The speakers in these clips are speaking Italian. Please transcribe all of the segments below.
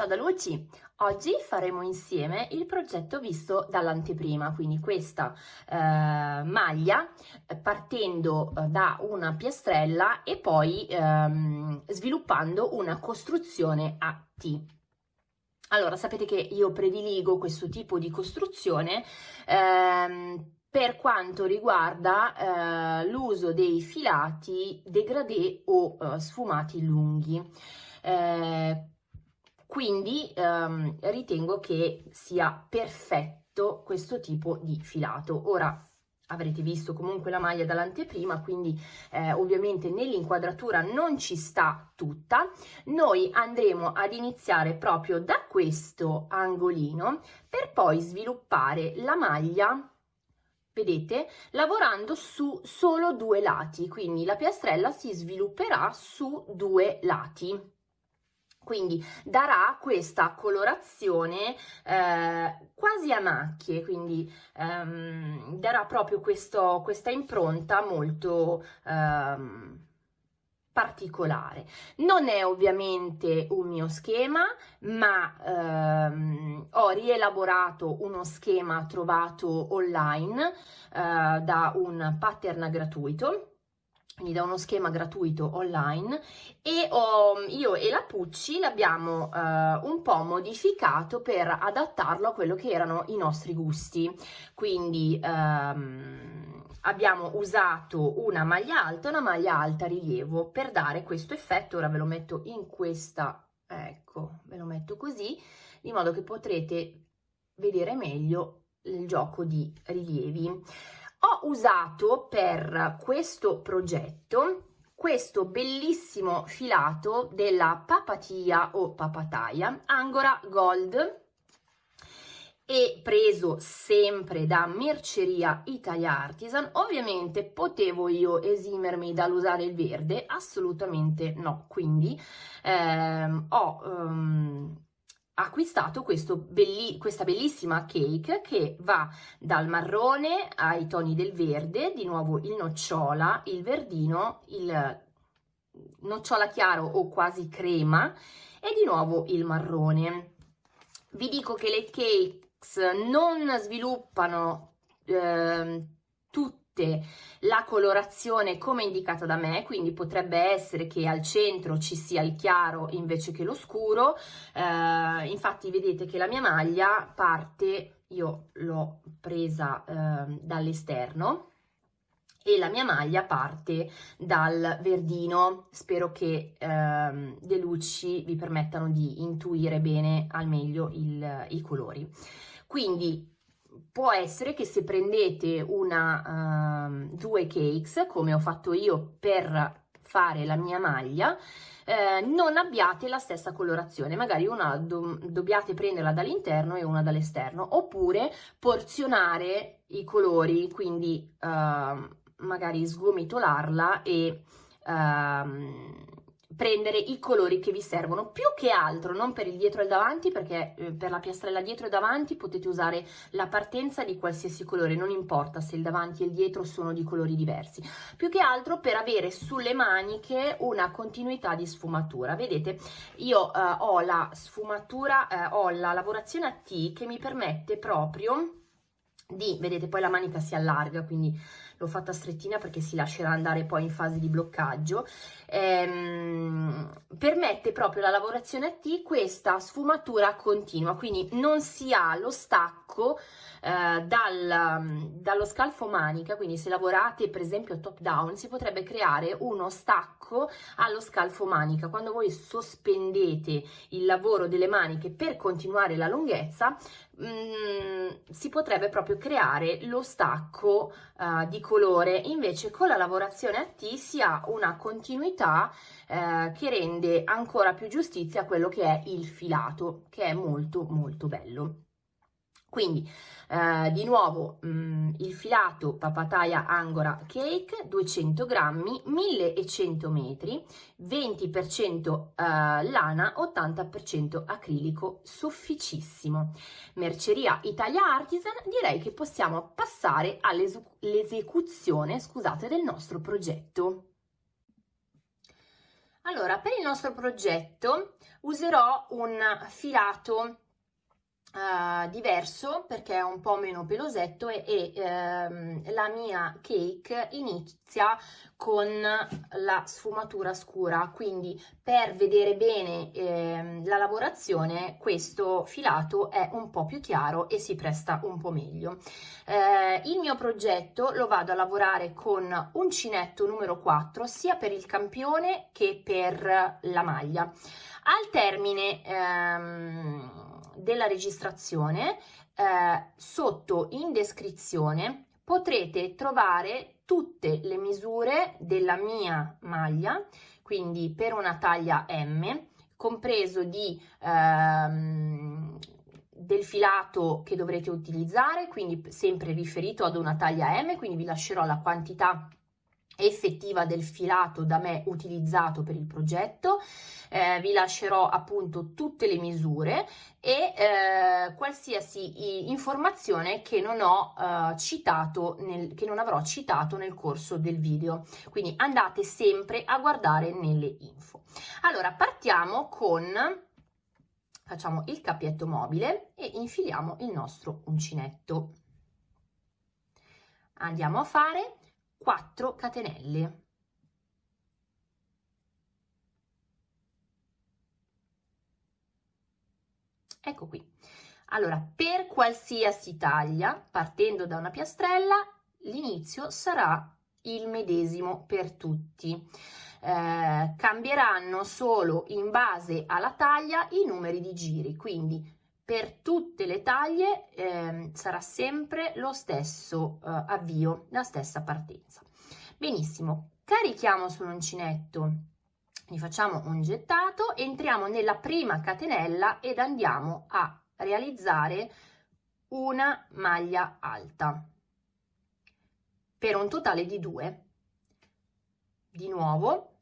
Ciao da Luci! Oggi faremo insieme il progetto visto dall'anteprima, quindi questa eh, maglia eh, partendo eh, da una piastrella e poi ehm, sviluppando una costruzione a T. Allora, sapete che io prediligo questo tipo di costruzione ehm, per quanto riguarda eh, l'uso dei filati degradé o eh, sfumati lunghi. Eh, quindi ehm, ritengo che sia perfetto questo tipo di filato. Ora avrete visto comunque la maglia dall'anteprima, quindi eh, ovviamente nell'inquadratura non ci sta tutta. Noi andremo ad iniziare proprio da questo angolino per poi sviluppare la maglia vedete lavorando su solo due lati quindi la piastrella si svilupperà su due lati quindi darà questa colorazione eh, quasi a macchie, quindi ehm, darà proprio questo, questa impronta molto ehm, particolare. Non è ovviamente un mio schema, ma ehm, ho rielaborato uno schema trovato online eh, da un pattern gratuito quindi da uno schema gratuito online e ho, io e la Pucci l'abbiamo eh, un po' modificato per adattarlo a quello che erano i nostri gusti. Quindi ehm, abbiamo usato una maglia alta una maglia alta rilievo per dare questo effetto. Ora ve lo metto in questa ecco ve lo metto così di modo che potrete vedere meglio il gioco di rilievi ho usato per questo progetto questo bellissimo filato della papatia o papataia Angora Gold e preso sempre da Merceria Italia Artisan. Ovviamente potevo io esimermi dall'usare il verde? Assolutamente no. Quindi ehm, ho ehm, acquistato belli questa bellissima cake che va dal marrone ai toni del verde, di nuovo il nocciola, il verdino, il nocciola chiaro o quasi crema e di nuovo il marrone. Vi dico che le cakes non sviluppano eh, tutte tutte la colorazione come indicata da me, quindi potrebbe essere che al centro ci sia il chiaro invece che lo scuro, eh, infatti vedete che la mia maglia parte, io l'ho presa eh, dall'esterno, e la mia maglia parte dal verdino. Spero che ehm, le luci vi permettano di intuire bene al meglio il, i colori. Quindi può essere che se prendete una, uh, due cakes, come ho fatto io per fare la mia maglia, eh, non abbiate la stessa colorazione, magari una do dobbiate prenderla dall'interno e una dall'esterno, oppure porzionare i colori, quindi uh, magari sgomitolarla e uh, prendere i colori che vi servono. Più che altro non per il dietro e il davanti perché eh, per la piastrella dietro e davanti potete usare la partenza di qualsiasi colore non importa se il davanti e il dietro sono di colori diversi. Più che altro per avere sulle maniche una continuità di sfumatura. Vedete io eh, ho la sfumatura eh, ho la lavorazione a T che mi permette proprio di, vedete poi la manica si allarga quindi l'ho fatta strettina perché si lascerà andare poi in fase di bloccaggio. Ehm, permette proprio la lavorazione a T questa sfumatura continua quindi non si ha lo stacco eh, dal, dallo scalfo manica quindi se lavorate per esempio top down si potrebbe creare uno stacco allo scalfo manica. Quando voi sospendete il lavoro delle maniche per continuare la lunghezza mm, si potrebbe proprio creare lo stacco uh, di colore. Invece con la lavorazione a T si ha una continuità uh, che rende ancora più giustizia a quello che è il filato che è molto molto bello quindi eh, di nuovo mh, mm, il filato papataya angora cake 200 grammi 1100 metri 20% eh, lana 80% acrilico sofficissimo merceria italia artisan direi che possiamo passare all'esecuzione scusate del nostro progetto. Allora, per il nostro progetto userò un filato Uh, diverso perché è un po' meno pelosetto e, e ehm, la mia cake inizia con la sfumatura scura. Quindi per vedere bene ehm, la lavorazione questo filato è un po' più chiaro e si presta un po' meglio. Eh, il mio progetto lo vado a lavorare con uncinetto numero 4 sia per il campione che per la maglia. Al termine ehm, della registrazione, eh, sotto in descrizione potrete trovare tutte le misure della mia maglia, quindi per una taglia M, compreso di ehm, del filato che dovrete utilizzare, quindi sempre riferito ad una taglia M, quindi vi lascerò la quantità effettiva del filato da me utilizzato per il progetto. Eh, vi lascerò appunto tutte le misure e eh, qualsiasi informazione che non ho eh, citato nel, che non avrò citato nel corso del video. Quindi andate sempre a guardare nelle info. Allora partiamo con facciamo il cappietto mobile e infiliamo il nostro uncinetto. Andiamo a fare 4 catenelle. Ecco qui. Allora, per qualsiasi taglia, partendo da una piastrella, l'inizio sarà il medesimo per tutti. Eh, cambieranno solo in base alla taglia i numeri di giri, quindi per tutte le taglie eh, sarà sempre lo stesso eh, avvio, la stessa partenza. Benissimo, carichiamo sull'uncinetto, ne facciamo un gettato, entriamo nella prima catenella ed andiamo a realizzare una maglia alta per un totale di due. Di nuovo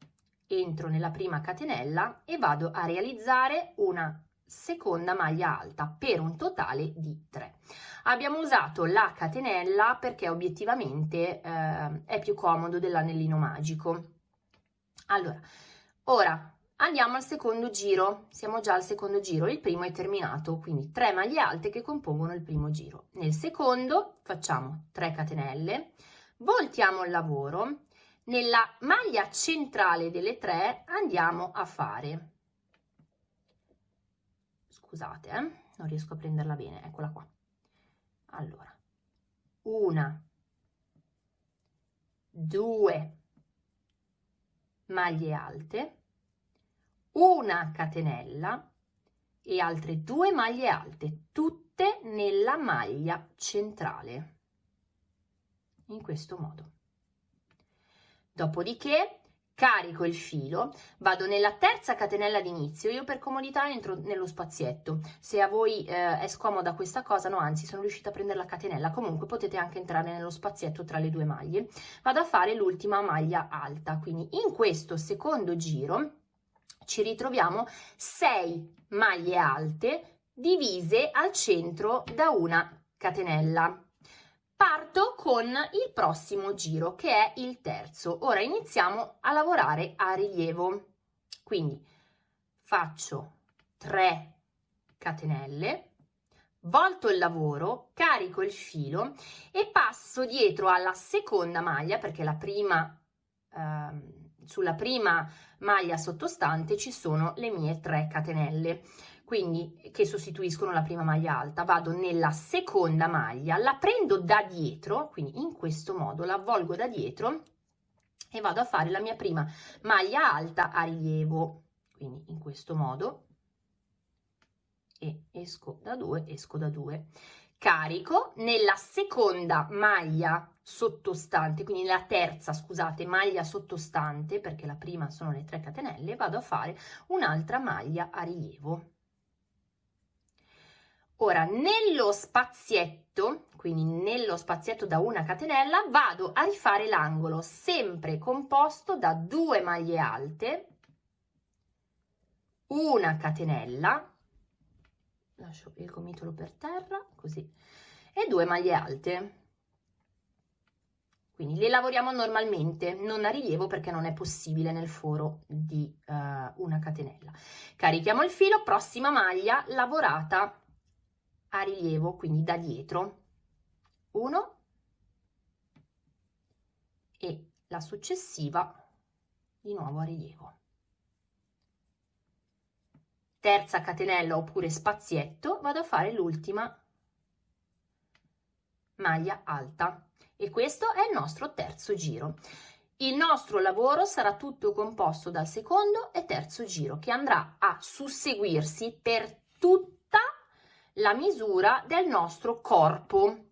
entro nella prima catenella e vado a realizzare una seconda maglia alta per un totale di 3 abbiamo usato la catenella perché obiettivamente eh, è più comodo dell'anellino magico. Allora ora andiamo al secondo giro. Siamo già al secondo giro. Il primo è terminato quindi 3 maglie alte che compongono il primo giro. Nel secondo facciamo 3 catenelle voltiamo il lavoro. Nella maglia centrale delle 3 andiamo a fare scusate, eh? non riesco a prenderla bene, eccola qua. Allora, una, due maglie alte, una catenella e altre due maglie alte, tutte nella maglia centrale, in questo modo. Dopodiché carico il filo, vado nella terza catenella d'inizio, io per comodità entro nello spazietto, se a voi eh, è scomoda questa cosa, no anzi sono riuscita a prendere la catenella, comunque potete anche entrare nello spazietto tra le due maglie, vado a fare l'ultima maglia alta, quindi in questo secondo giro ci ritroviamo 6 maglie alte divise al centro da una catenella parto con il prossimo giro che è il terzo. Ora iniziamo a lavorare a rilievo. Quindi faccio 3 catenelle volto il lavoro carico il filo e passo dietro alla seconda maglia perché la prima eh, sulla prima maglia sottostante ci sono le mie 3 catenelle quindi che sostituiscono la prima maglia alta, vado nella seconda maglia, la prendo da dietro, quindi in questo modo la avvolgo da dietro e vado a fare la mia prima maglia alta a rilievo, quindi in questo modo e esco da due, esco da due. Carico nella seconda maglia sottostante, quindi nella terza, scusate, maglia sottostante, perché la prima sono le 3 catenelle, vado a fare un'altra maglia a rilievo. Ora, nello spazietto, quindi nello spazietto da una catenella, vado a rifare l'angolo, sempre composto da due maglie alte, una catenella, lascio il gomitolo per terra, così, e due maglie alte. quindi le lavoriamo normalmente, non a rilievo perché non è possibile nel foro di uh, una catenella. Carichiamo il filo, prossima maglia lavorata a rilievo, quindi da dietro. Uno e la successiva di nuovo a rilievo. Terza catenella oppure spazietto, vado a fare l'ultima maglia alta e questo è il nostro terzo giro. Il nostro lavoro sarà tutto composto dal secondo e terzo giro che andrà a susseguirsi per tutta la misura del nostro corpo.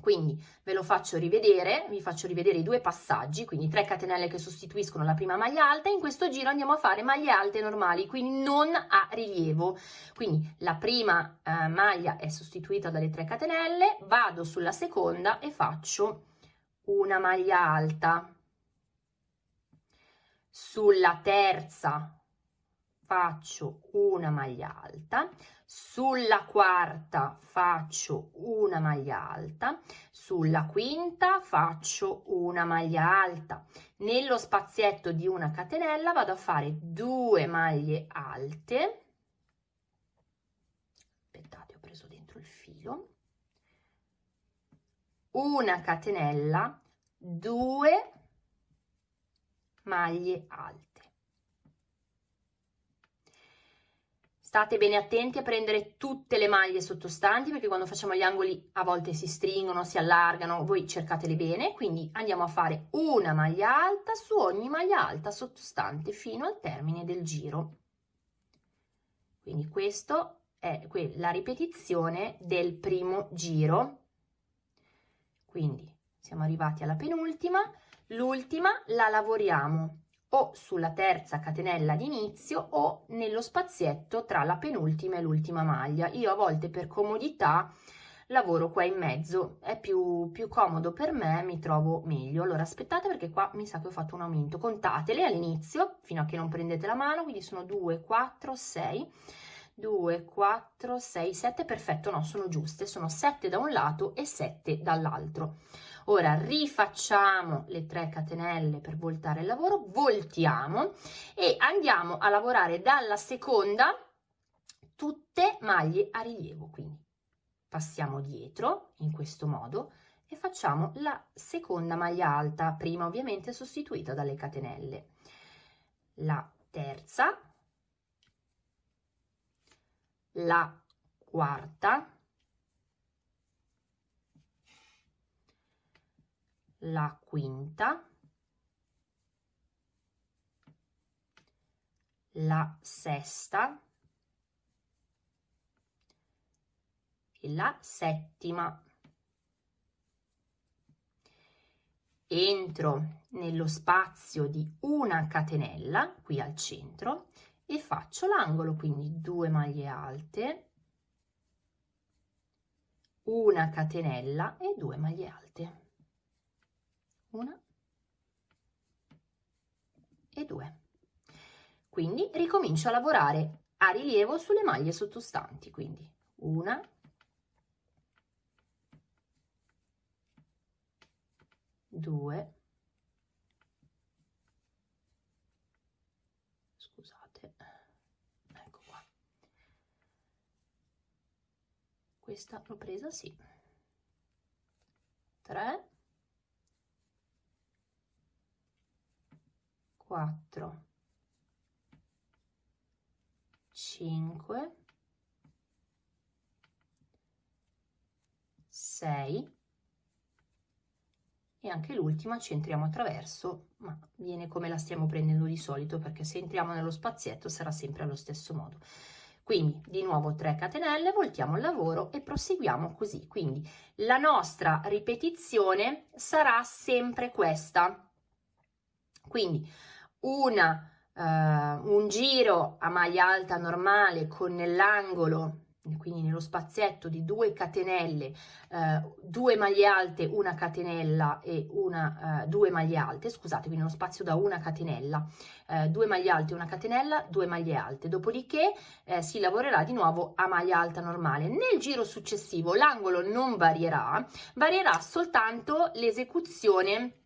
Quindi ve lo faccio rivedere, vi faccio rivedere i due passaggi, quindi 3 catenelle che sostituiscono la prima maglia alta, in questo giro andiamo a fare maglie alte normali, quindi non a rilievo. Quindi la prima eh, maglia è sostituita dalle 3 catenelle, vado sulla seconda e faccio una maglia alta. Sulla terza faccio una maglia alta, sulla quarta faccio una maglia alta, sulla quinta faccio una maglia alta. Nello spazietto di una catenella vado a fare due maglie alte. Aspettate, ho preso dentro il filo. Una catenella, due maglie alte. State bene attenti a prendere tutte le maglie sottostanti perché quando facciamo gli angoli a volte si stringono, si allargano, voi cercatele bene, quindi andiamo a fare una maglia alta su ogni maglia alta sottostante fino al termine del giro. Quindi questo è la ripetizione del primo giro. Quindi siamo arrivati alla penultima, l'ultima la lavoriamo o sulla terza catenella d'inizio o nello spazietto tra la penultima e l'ultima maglia. Io a volte per comodità lavoro qua in mezzo, è più, più comodo per me, mi trovo meglio. Allora aspettate perché qua mi sa che ho fatto un aumento, contatele all'inizio fino a che non prendete la mano, quindi sono 2, 4, 6, 2, 4, 6, 7, perfetto, no, sono giuste, sono 7 da un lato e 7 dall'altro. Ora rifacciamo le 3 catenelle per voltare il lavoro, voltiamo e andiamo a lavorare dalla seconda tutte maglie a rilievo, quindi passiamo dietro in questo modo e facciamo la seconda maglia alta, prima ovviamente sostituita dalle catenelle. La terza, la quarta, la quinta, la sesta e la settima. Entro nello spazio di una catenella qui al centro e faccio l'angolo, quindi due maglie alte, una catenella e due maglie alte una. E due. Quindi ricomincio a lavorare a rilievo sulle maglie sottostanti, quindi una, due, scusate, ecco qua, questa l'ho presa, sì, tre, 4 5 6 e anche l'ultima ci entriamo attraverso ma viene come la stiamo prendendo di solito perché se entriamo nello spazietto sarà sempre allo stesso modo. Quindi di nuovo 3 catenelle voltiamo il lavoro e proseguiamo così. Quindi la nostra ripetizione sarà sempre questa. Quindi una, uh, un giro a maglia alta normale con nell'angolo quindi nello spazietto di due catenelle, eh, due maglie alte, una catenella e una, eh, due maglie alte, scusate, quindi uno spazio da una catenella, eh, due maglie alte, una catenella, due maglie alte, dopodiché eh, si lavorerà di nuovo a maglia alta normale. Nel giro successivo l'angolo non varierà, varierà soltanto l'esecuzione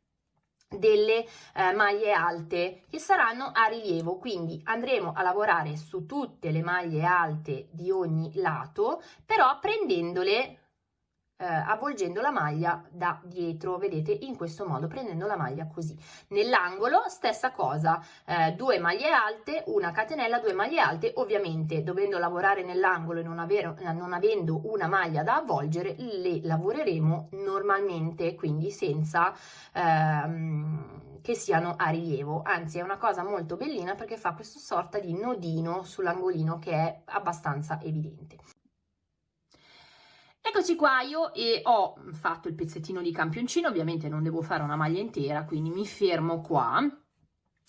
delle eh, maglie alte che saranno a rilievo. Quindi andremo a lavorare su tutte le maglie alte di ogni lato però prendendole eh, avvolgendo la maglia da dietro vedete in questo modo prendendo la maglia così. Nell'angolo stessa cosa eh, due maglie alte una catenella due maglie alte. Ovviamente dovendo lavorare nell'angolo e non, avere, non avendo una maglia da avvolgere le lavoreremo normalmente quindi senza ehm, che siano a rilievo. Anzi è una cosa molto bellina perché fa questo sorta di nodino sull'angolino che è abbastanza evidente Eccoci qua, io e ho fatto il pezzettino di campioncino, ovviamente non devo fare una maglia intera, quindi mi fermo qua.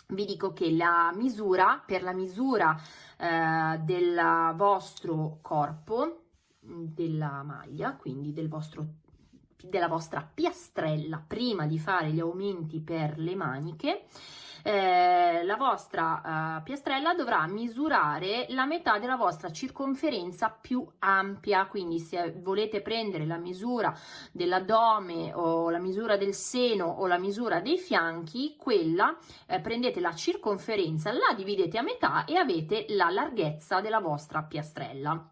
Vi dico che la misura, per la misura eh, del vostro corpo, della maglia, quindi del vostro, della vostra piastrella, prima di fare gli aumenti per le maniche, eh, la vostra eh, piastrella dovrà misurare la metà della vostra circonferenza più ampia, quindi se volete prendere la misura dell'addome o la misura del seno o la misura dei fianchi, quella eh, prendete la circonferenza, la dividete a metà e avete la larghezza della vostra piastrella.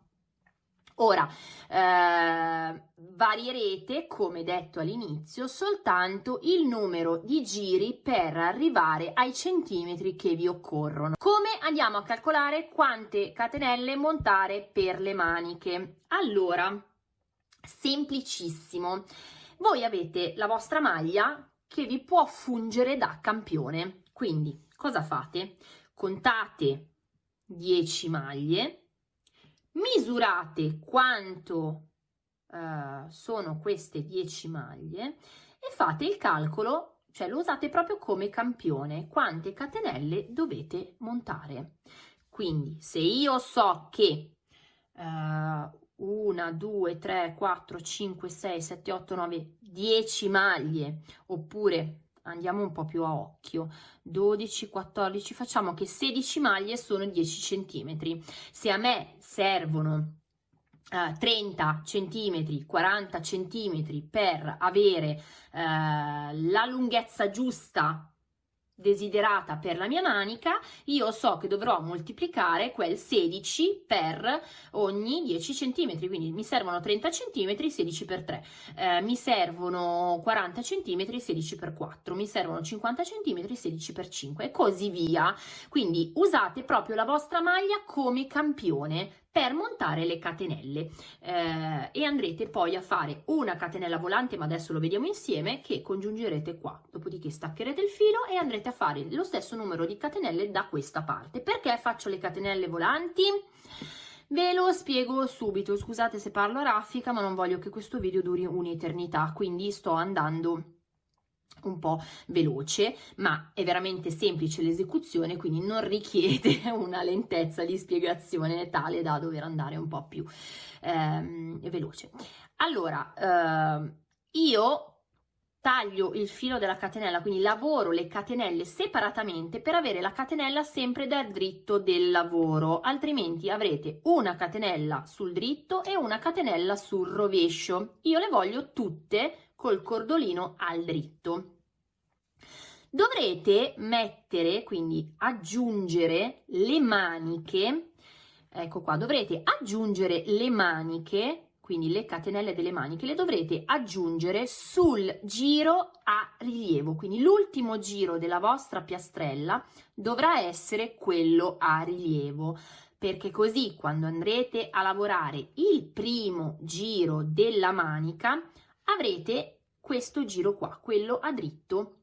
Ora, eh, varierete, come detto all'inizio, soltanto il numero di giri per arrivare ai centimetri che vi occorrono. Come andiamo a calcolare quante catenelle montare per le maniche? Allora, semplicissimo. Voi avete la vostra maglia che vi può fungere da campione. Quindi, cosa fate? Contate 10 maglie misurate quanto uh, sono queste 10 maglie e fate il calcolo, cioè lo usate proprio come campione, quante catenelle dovete montare. Quindi se io so che uh, 1, 2, 3, 4, 5, 6, 7, 8, 9, 10 maglie oppure andiamo un po' più a occhio. 12 14 facciamo che 16 maglie sono 10 centimetri. Se a me servono Uh, 30 centimetri 40 centimetri per avere uh, la lunghezza giusta desiderata per la mia manica, io so che dovrò moltiplicare quel 16 per ogni 10 cm, quindi mi servono 30 cm, 16 per 3, eh, mi servono 40 cm, 16 per 4, mi servono 50 cm, 16 per 5 e così via. Quindi usate proprio la vostra maglia come campione per montare le catenelle. Eh, e andrete poi a fare una catenella volante ma adesso lo vediamo insieme che congiungerete qua. Dopodiché staccherete il filo e andrete a fare lo stesso numero di catenelle da questa parte. Perché faccio le catenelle volanti? Ve lo spiego subito, scusate se parlo raffica, ma non voglio che questo video duri un'eternità, quindi sto andando un po' veloce, ma è veramente semplice l'esecuzione, quindi non richiede una lentezza di spiegazione tale da dover andare un po' più ehm, veloce. Allora, eh, io taglio il filo della catenella, quindi lavoro le catenelle separatamente per avere la catenella sempre dal dritto del lavoro, altrimenti avrete una catenella sul dritto e una catenella sul rovescio. Io le voglio tutte col cordolino al dritto. Dovrete mettere, quindi aggiungere le maniche, ecco qua, dovrete aggiungere le maniche quindi le catenelle delle maniche le dovrete aggiungere sul giro a rilievo, quindi l'ultimo giro della vostra piastrella dovrà essere quello a rilievo, perché così quando andrete a lavorare il primo giro della manica avrete questo giro qua, quello a dritto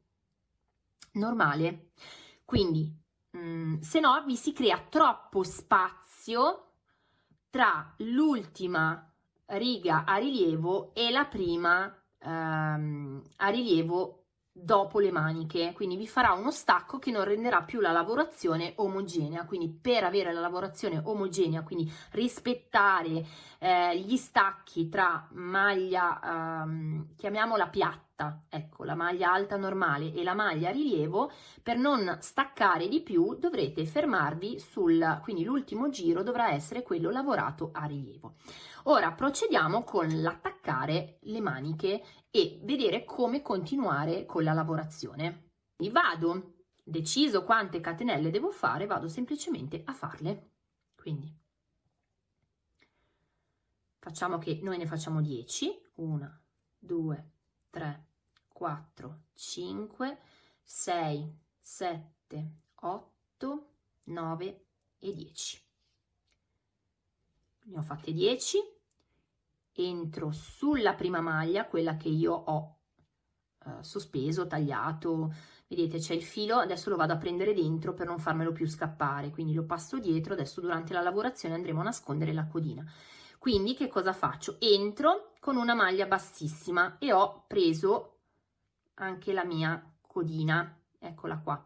normale. Quindi, mh, mm, se no, vi si crea troppo spazio tra l'ultima riga a rilievo e la prima ehm, a rilievo dopo le maniche, quindi vi farà uno stacco che non renderà più la lavorazione omogenea, quindi per avere la lavorazione omogenea, quindi rispettare eh, gli stacchi tra maglia, ehm, chiamiamola piatta, ecco, la maglia alta normale e la maglia rilievo, per non staccare di più dovrete fermarvi sul, quindi l'ultimo giro dovrà essere quello lavorato a rilievo. Ora procediamo con l'attaccare le maniche e vedere come continuare con la lavorazione. Vado, deciso quante catenelle devo fare, vado semplicemente a farle. Quindi facciamo che noi ne facciamo 10, 1, 2, 3, 4, 5, 6, 7, 8, 9 e 10. Ne ho fatte 10, entro sulla prima maglia, quella che io ho eh, sospeso, tagliato, vedete c'è il filo, adesso lo vado a prendere dentro per non farmelo più scappare, quindi lo passo dietro, adesso durante la lavorazione andremo a nascondere la codina. Quindi che cosa faccio? Entro con una maglia bassissima e ho preso anche la mia codina, eccola qua.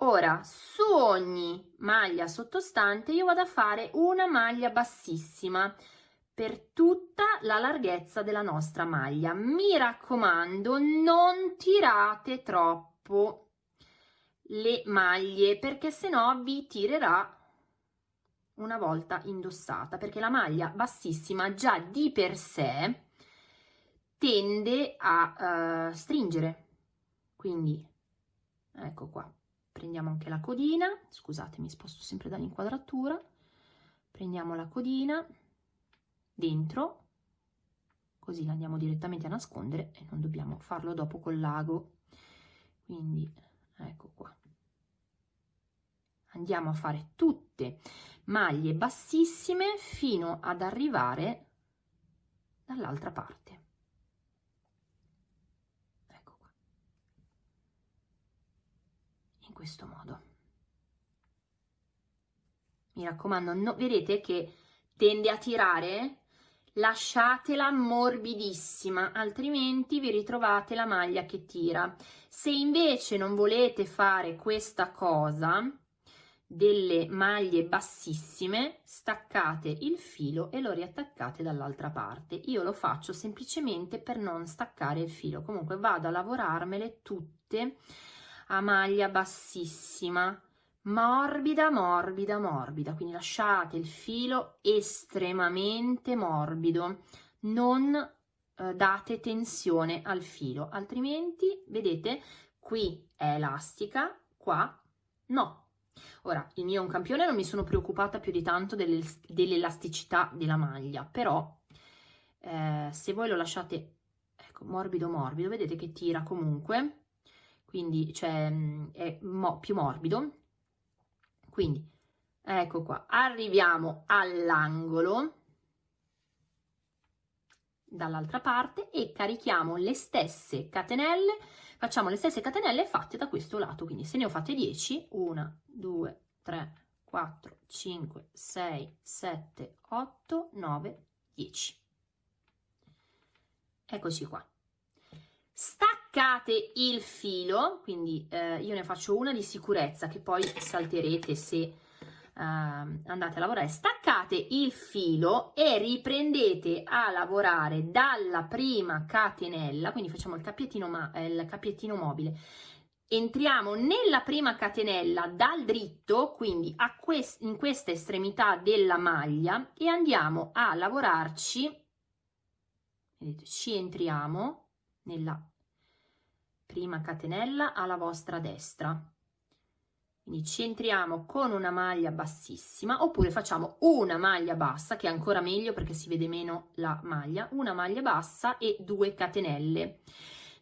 Ora, su ogni maglia sottostante io vado a fare una maglia bassissima per tutta la larghezza della nostra maglia. Mi raccomando, non tirate troppo le maglie perché se no vi tirerà una volta indossata perché la maglia bassissima già di per sé tende a uh, stringere. Quindi ecco qua. Prendiamo anche la codina, scusate mi sposto sempre dall'inquadratura, prendiamo la codina dentro, così la andiamo direttamente a nascondere e non dobbiamo farlo dopo col lago, quindi ecco qua. Andiamo a fare tutte maglie bassissime fino ad arrivare dall'altra parte. questo modo. Mi raccomando, no, vedete che tende a tirare? Lasciatela morbidissima, altrimenti vi ritrovate la maglia che tira. Se invece non volete fare questa cosa, delle maglie bassissime, staccate il filo e lo riattaccate dall'altra parte. Io lo faccio semplicemente per non staccare il filo. Comunque vado a lavorarmele tutte a maglia bassissima morbida morbida morbida quindi lasciate il filo estremamente morbido non eh, date tensione al filo altrimenti vedete qui è elastica qua no ora il mio è un campione non mi sono preoccupata più di tanto dell'elasticità della maglia però eh, se voi lo lasciate ecco morbido morbido vedete che tira comunque quindi cioè, è mo più morbido. Quindi, ecco qua, arriviamo all'angolo dall'altra parte e carichiamo le stesse catenelle, facciamo le stesse catenelle fatte da questo lato, quindi se ne ho fatte 10, 1, 2, 3, 4, 5, 6, 7, 8, 9, 10. Eccoci qua. Staccate il filo, quindi eh, io ne faccio una di sicurezza che poi salterete se andate a lavorare. Staccate il filo e riprendete a lavorare dalla prima catenella, quindi facciamo il cappiettino, ma, eh, il cappiettino mobile. Entriamo nella prima catenella dal dritto, quindi quest in questa estremità della maglia e andiamo a lavorarci, vedete, ci entriamo nella prima catenella alla vostra destra quindi centriamo con una maglia bassissima oppure facciamo una maglia bassa che è ancora meglio perché si vede meno la maglia una maglia bassa e due catenelle.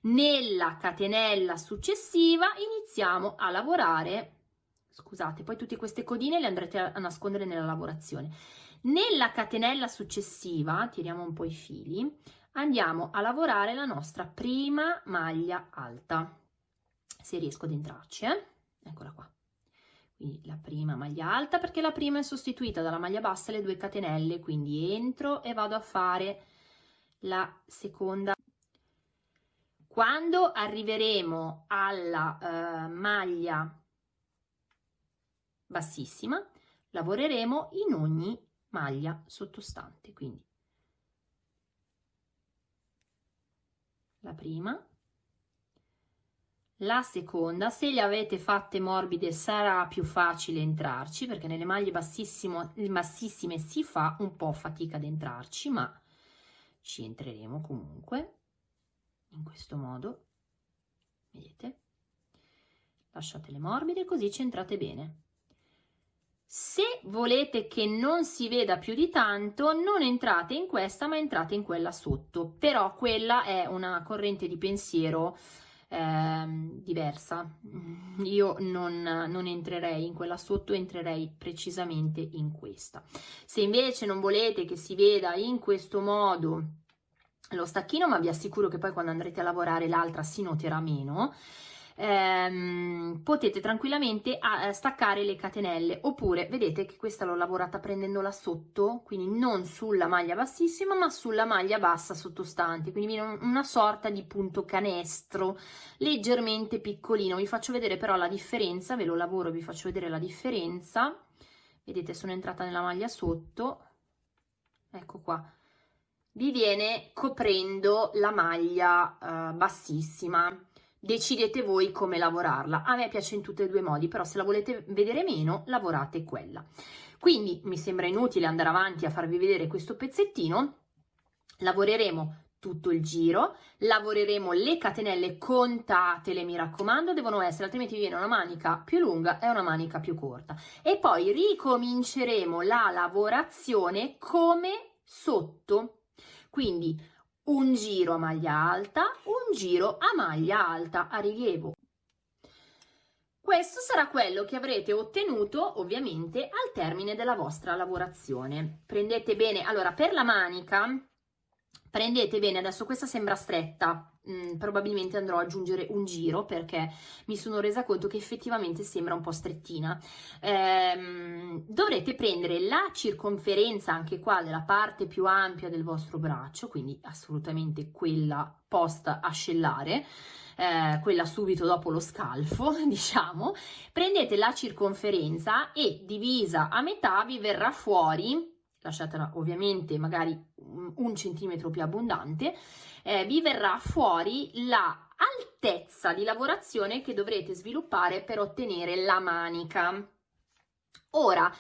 Nella catenella successiva iniziamo a lavorare scusate poi tutte queste codine le andrete a nascondere nella lavorazione. Nella catenella successiva tiriamo un po' i fili andiamo a lavorare la nostra prima maglia alta se riesco ad entrarci eh? eccola qua quindi la prima maglia alta perché la prima è sostituita dalla maglia bassa le due catenelle quindi entro e vado a fare la seconda. Quando arriveremo alla uh, maglia bassissima lavoreremo in ogni maglia sottostante quindi la prima la seconda se le avete fatte morbide sarà più facile entrarci perché nelle maglie bassissime si fa un po' fatica ad entrarci ma ci entreremo comunque in questo modo. Vedete? Lasciatele morbide così ci entrate bene. Se volete che non si veda più di tanto non entrate in questa ma entrate in quella sotto. Però quella è una corrente di pensiero eh, diversa. Io non, non entrerei in quella sotto entrerei precisamente in questa. Se invece non volete che si veda in questo modo lo stacchino ma vi assicuro che poi quando andrete a lavorare l'altra si noterà meno ehm, potete tranquillamente a, a staccare le catenelle. Oppure vedete che questa l'ho lavorata prendendola sotto quindi non sulla maglia bassissima ma sulla maglia bassa sottostante. Quindi una sorta di punto canestro leggermente piccolino. Vi faccio vedere però la differenza ve lo lavoro vi faccio vedere la differenza. Vedete sono entrata nella maglia sotto. Ecco qua. Vi viene coprendo la maglia uh, bassissima decidete voi come lavorarla. A me piace in tutti e due i modi però se la volete vedere meno lavorate quella. Quindi mi sembra inutile andare avanti a farvi vedere questo pezzettino. Lavoreremo tutto il giro lavoreremo le catenelle contatele mi raccomando devono essere altrimenti vi viene una manica più lunga e una manica più corta. E poi ricominceremo la lavorazione come sotto. Quindi un giro a maglia alta, un giro a maglia alta a rilievo. Questo sarà quello che avrete ottenuto ovviamente al termine della vostra lavorazione. Prendete bene, allora per la manica prendete bene, adesso questa sembra stretta, mm, probabilmente andrò ad aggiungere un giro perché mi sono resa conto che effettivamente sembra un po' strettina. Ehm, dovrete prendere la circonferenza anche qua della parte più ampia del vostro braccio, quindi assolutamente quella post ascellare, eh, quella subito dopo lo scalfo, diciamo, prendete la circonferenza e divisa a metà vi verrà fuori lasciatela ovviamente magari un centimetro più abbondante, eh, vi verrà fuori la altezza di lavorazione che dovrete sviluppare per ottenere la manica. Ora,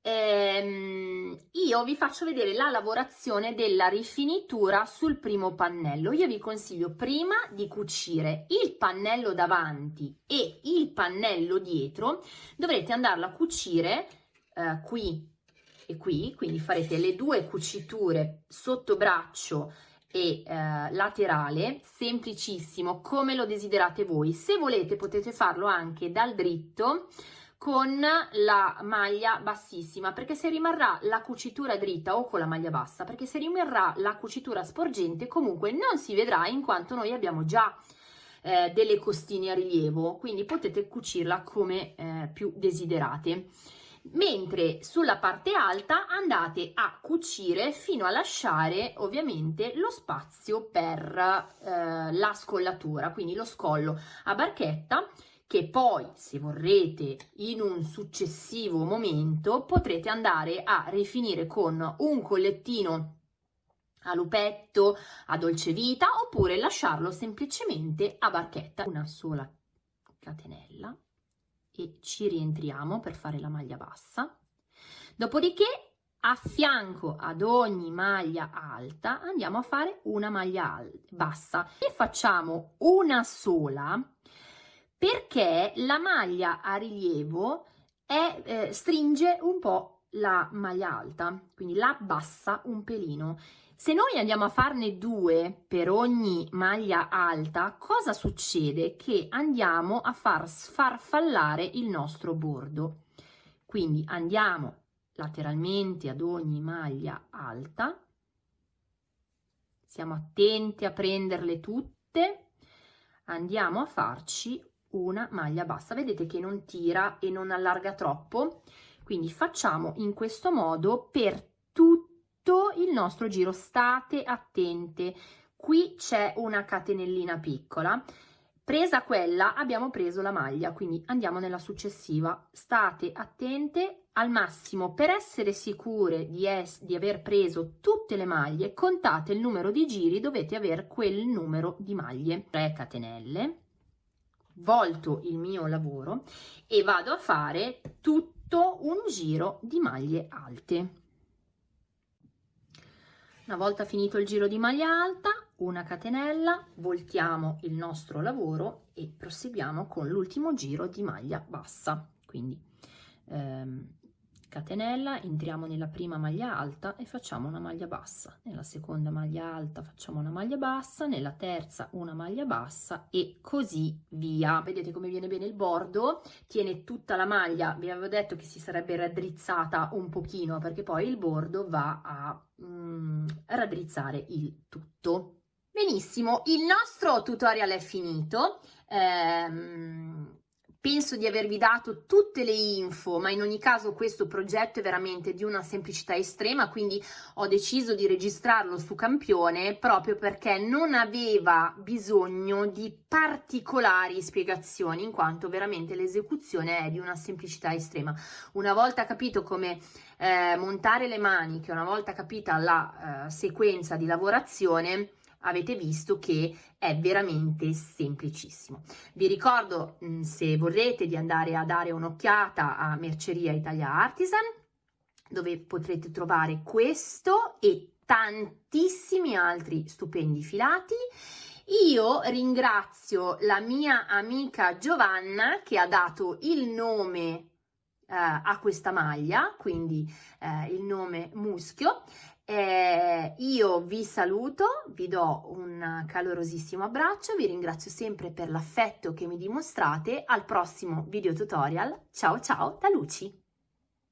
ehm, io vi faccio vedere la lavorazione della rifinitura sul primo pannello. Io vi consiglio prima di cucire il pannello davanti e il pannello dietro, dovrete andarlo a cucire eh, qui e qui, quindi farete le due cuciture sotto braccio e eh, laterale, semplicissimo, come lo desiderate voi. Se volete potete farlo anche dal dritto con la maglia bassissima, perché se rimarrà la cucitura dritta o con la maglia bassa, perché se rimarrà la cucitura sporgente comunque non si vedrà in quanto noi abbiamo già eh, delle costine a rilievo, quindi potete cucirla come eh, più desiderate mentre sulla parte alta andate a cucire fino a lasciare ovviamente lo spazio per eh, la scollatura, quindi lo scollo a barchetta che poi se vorrete in un successivo momento potrete andare a rifinire con un collettino a lupetto, a dolce vita oppure lasciarlo semplicemente a barchetta. Una sola catenella e ci rientriamo per fare la maglia bassa. Dopodiché a fianco ad ogni maglia alta andiamo a fare una maglia bassa e facciamo una sola perché la maglia a rilievo è, eh, stringe un po' la maglia alta, quindi la bassa un pelino se noi andiamo a farne due per ogni maglia alta, cosa succede? Che andiamo a far sfarfallare il nostro bordo. Quindi andiamo lateralmente ad ogni maglia alta, siamo attenti a prenderle tutte, andiamo a farci una maglia bassa. Vedete che non tira e non allarga troppo? Quindi facciamo in questo modo per tutto il nostro giro. State attente, qui c'è una catenellina piccola. Presa quella abbiamo preso la maglia, quindi andiamo nella successiva. State attente al massimo per essere sicure di, di aver preso tutte le maglie, contate il numero di giri, dovete avere quel numero di maglie. 3 catenelle, volto il mio lavoro e vado a fare tutto un giro di maglie alte. Una volta finito il giro di maglia alta, una catenella, voltiamo il nostro lavoro e proseguiamo con l'ultimo giro di maglia bassa. Quindi ehm, catenella, entriamo nella prima maglia alta e facciamo una maglia bassa, nella seconda maglia alta facciamo una maglia bassa, nella terza una maglia bassa e così via. Vedete come viene bene il bordo, tiene tutta la maglia, vi avevo detto che si sarebbe raddrizzata un pochino perché poi il bordo va a mm, raddrizzare il tutto. Benissimo, il nostro tutorial è finito. Ehm, Penso di avervi dato tutte le info, ma in ogni caso questo progetto è veramente di una semplicità estrema, quindi ho deciso di registrarlo su Campione proprio perché non aveva bisogno di particolari spiegazioni, in quanto veramente l'esecuzione è di una semplicità estrema. Una volta capito come eh, montare le maniche, una volta capita la eh, sequenza di lavorazione, avete visto che è veramente semplicissimo. Vi ricordo, mm, se vorrete, di andare a dare un'occhiata a Merceria Italia Artisan, dove potrete trovare questo e tantissimi altri stupendi filati. Io ringrazio la mia amica Giovanna che ha dato il nome eh, a questa maglia, quindi eh, il nome muschio, eh, io vi saluto, vi do un calorosissimo abbraccio, vi ringrazio sempre per l'affetto che mi dimostrate, al prossimo video tutorial, ciao ciao da Luci!